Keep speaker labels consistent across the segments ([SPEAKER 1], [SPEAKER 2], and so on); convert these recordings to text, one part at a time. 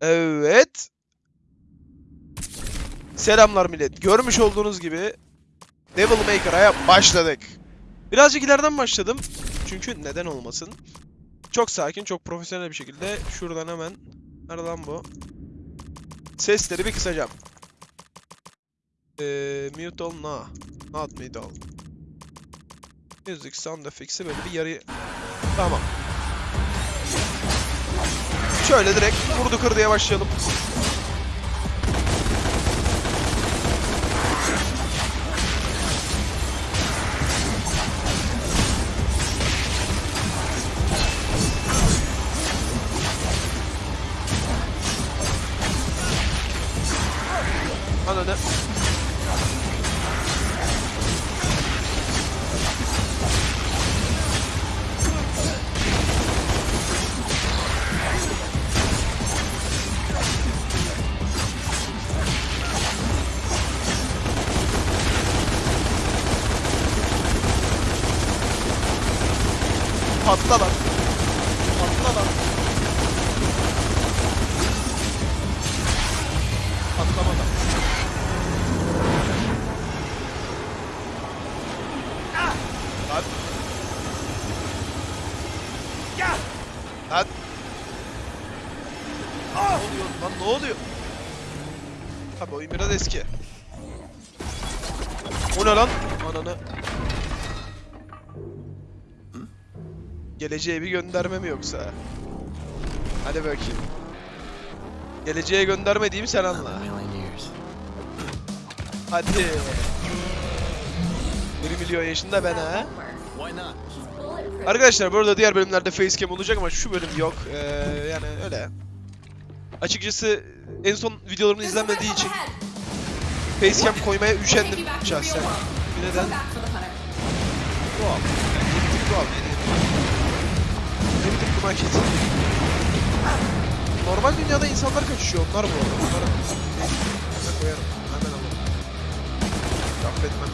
[SPEAKER 1] Evet. Selamlar millet. Görmüş olduğunuz gibi Devil Maker'a başladık. Birazcık ileriden başladım. Çünkü neden olmasın. Çok sakin, çok profesyonel bir şekilde şuradan hemen Nerede bu? Sesleri bir kısacağım. Ee, mute all, no. Not mute all. Music sound effects'i böyle bir yarı... Tamam. Şöyle direkt vurdu kır diye başlayalım. Patla lan. Patla lan. Patlamadan. Lan. Lan. Ne oluyor? Lan ne oluyor? Tabii oyun biraz eski. O ne lan? Ananı. Geleceğe bir gönderme mi yoksa? Hadi bakayım. Geleceğe gönderme diyeyim sen anla. Hadi. 1 milyon yaşında ben ha. Arkadaşlar bu arada diğer bölümlerde facecam olacak ama şu bölüm yok. Ee, yani öyle. Açıkçası en son videolarımın izlenmediği için facecam koymaya üşendim şahsen. Bir neden? Doğal. Yani bir tık doğal. Bir tık bir market. Normal dünyada insanlar kaçışıyor. Onlar bu arada. Onları hemen koyarım. Hemen alırım. Affetmem.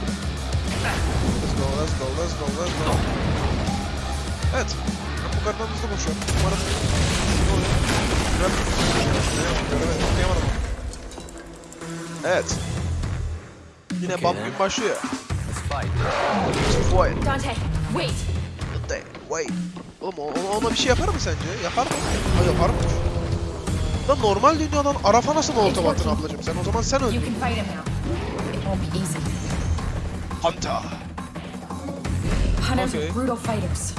[SPEAKER 1] Let's go, let's go, let's go, let's go. Evet. Ben bu kardan hızlı koşuyorum. Umarım ne oluyor? Göremedim. Göremedim. Okuyamadım. Evet. Yine
[SPEAKER 2] Okay,
[SPEAKER 1] bam
[SPEAKER 2] then.
[SPEAKER 1] gün başlıyor.
[SPEAKER 2] Let's fight.
[SPEAKER 1] Wait.
[SPEAKER 3] Dante, wait!
[SPEAKER 1] Oğlum o- o- ona bir şey yapar mı sence? Yapar mı? Ha yapar mı? Lan normal dünyadan Araf'a nasıl molotov attın ablacım sen? O zaman sen öldün. Hunter.
[SPEAKER 3] Hunters
[SPEAKER 1] Okay.
[SPEAKER 3] are brutal fighters.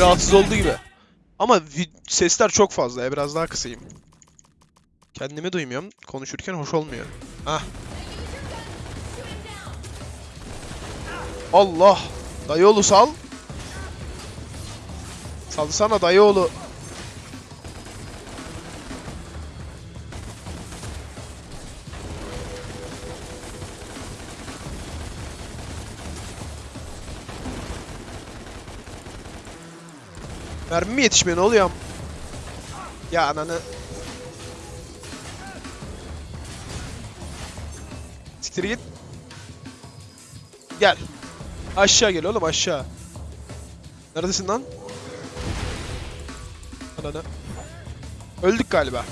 [SPEAKER 1] Rahatsız oldu gibi. Ama sesler çok fazla. Biraz daha kısayım. Kendimi duymuyorum. Konuşurken hoş olmuyor. Hah. Allah. Dayıoğlu sal. Salsana dayıoğlu. Mermi mi yetişmiyor ne oluyor? Ya ananı. Siktir git. Gel. Aşağı gel oğlum aşağı. Neredesin lan? Ananı. Öldük galiba.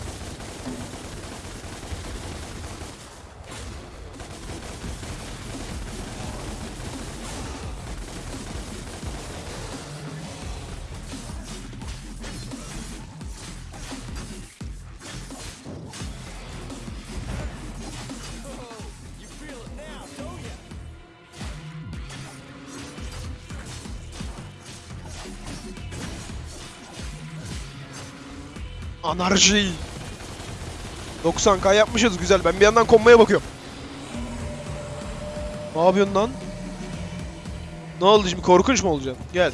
[SPEAKER 1] Anarji. 90k yapmışız güzel. Ben bir yandan konmaya bakıyorum. Ne yapıyorsun lan? Ne oldu şimdi korkunç mu olacaksın? Gel.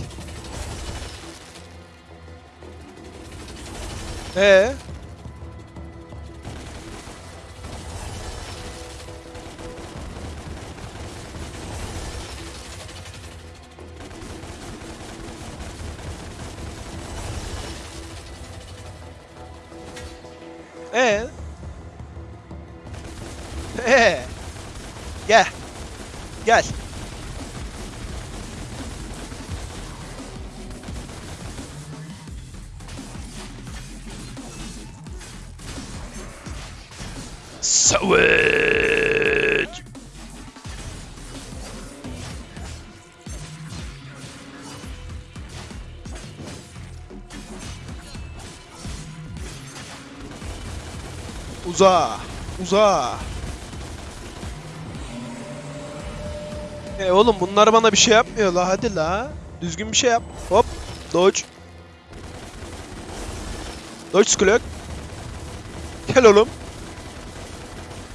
[SPEAKER 1] Ee? Ee? Gel. Gel. Savaş. Uza. Uza. E oğlum bunlar bana bir şey yapmıyor la hadi la. Düzgün bir şey yap. Hop. Dodge. Dodge Skulk. Gel oğlum.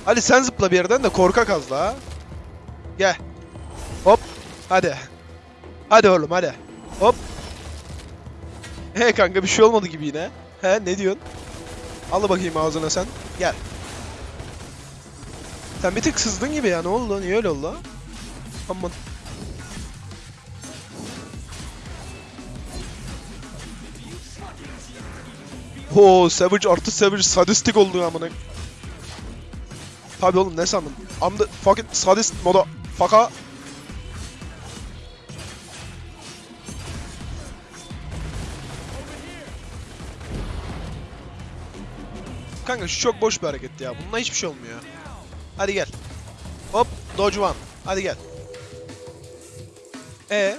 [SPEAKER 1] Hadi sen zıpla bir yerden de korkak az la. Gel. Hop. Hadi. Hadi oğlum hadi. Hop. He kanka bir şey olmadı gibi yine. He ne diyorsun? Al bakayım ağzına sen. Gel. Sen bir tık sızdın gibi ya ne oldu? Niye öyle oldu? Aman. Oo Savage artı Savage sadistik oldu amına. Tabi oğlum ne sandın? I'm the fucking sadist moda faka. Kanka şu çok boş bir hareket ya. Bununla hiçbir şey olmuyor. Hadi gel. Hop, dodge one. Hadi gel. E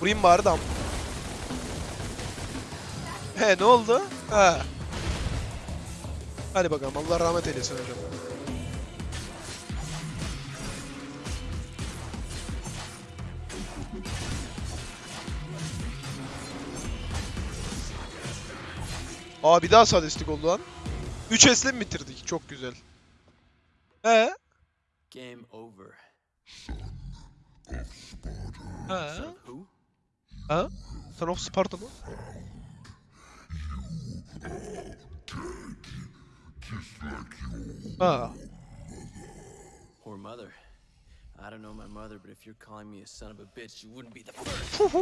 [SPEAKER 1] Vurayım bari dam. He ne oldu? Ha. Hadi bakalım Allah rahmet eylesin hocam. Aa bir daha sadistik oldu lan. 3 S'le mi bitirdik? Çok güzel. He?
[SPEAKER 2] Game over.
[SPEAKER 1] Ha? Ha? Son of Sparta mı? Ha.
[SPEAKER 2] Or mother. I don't know my mother, but if you're calling me a son of a bitch, you wouldn't be the first.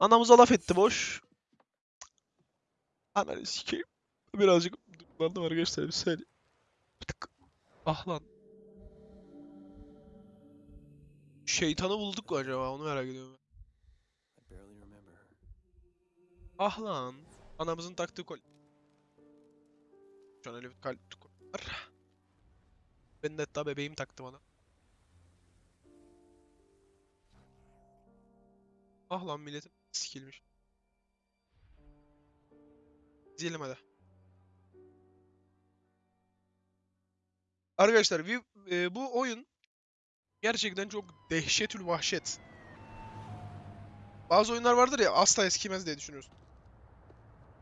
[SPEAKER 1] Anamıza laf etti boş. Ananı sikeyim. Birazcık duygulandım arkadaşlar bir saniye. Bir tık. Ah lan. Şeytanı bulduk mu acaba onu merak ediyorum. Ah lan. Anamızın taktığı kol. Şu an öyle bir kalp kol var. Ben de hatta bebeğim taktı bana. Ah lan milletin sikilmiş. İzleyelim hadi. Arkadaşlar bir, e, bu oyun gerçekten çok dehşetül vahşet. Bazı oyunlar vardır ya asla eskimez diye düşünüyorsun.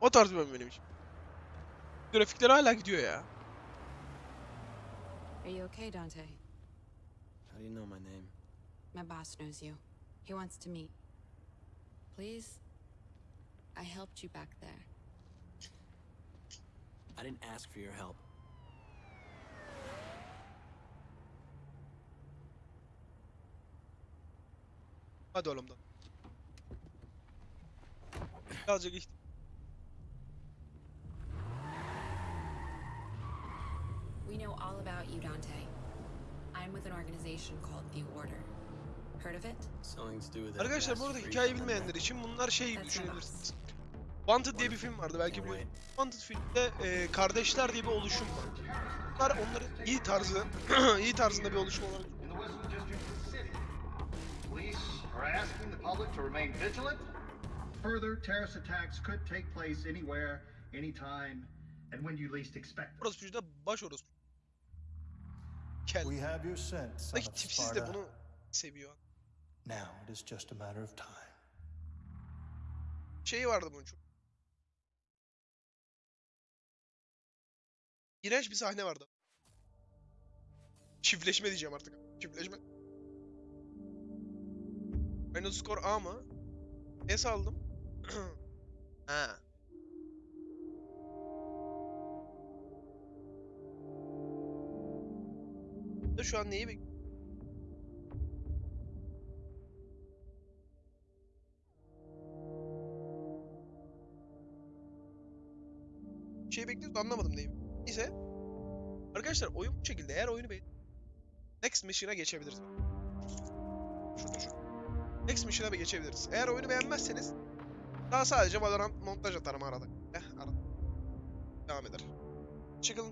[SPEAKER 1] O tarz bir oyun benim için. Grafikler hala gidiyor ya.
[SPEAKER 3] Are you okay, Dante?
[SPEAKER 2] How do you know my name?
[SPEAKER 3] My boss knows you. He wants to meet. Please? I helped you back there.
[SPEAKER 2] I didn't ask for your help.
[SPEAKER 1] Hadi oğlum da. Birazcık iht-
[SPEAKER 3] We know all about you, Dante. I'm with an organization called The Order. Heard of it?
[SPEAKER 2] Something to do with that
[SPEAKER 1] Arkadaşlar bu arada
[SPEAKER 2] freak
[SPEAKER 1] hikaye
[SPEAKER 2] on the
[SPEAKER 1] bilmeyenler için bunlar şey gibi düşünebilirsiniz. Wanted diye bir film vardı belki bu. Wanted filmde e, kardeşler diye bir oluşum var. Bunlar onların iyi tarzı, iyi tarzında bir oluşum olarak
[SPEAKER 4] are asking the public to remain vigilant.
[SPEAKER 5] Further, terrorist attacks could take place anywhere, anytime, and when you least expect them.
[SPEAKER 1] orospucu da baş orospu. Kel.
[SPEAKER 6] We have your scent, son
[SPEAKER 1] Belki
[SPEAKER 6] of
[SPEAKER 1] tipsiz de bunu seviyor.
[SPEAKER 6] Now it is just a matter of time.
[SPEAKER 1] Şeyi vardı bunun çok. İğrenç bir sahne vardı. Çiftleşme diyeceğim artık. Çiftleşme. Final score A mı? S aldım. ha. Şu an neyi bek... şey bekliyoruz anlamadım neyi. Neyse. Arkadaşlar oyun bu şekilde. Eğer oyunu beğen... Next mission'a geçebiliriz. Şurada şu. Next mission'a bir geçebiliriz. Eğer oyunu beğenmezseniz daha sadece Valorant montaj atarım arada. Eh arada. Devam eder. Çıkın.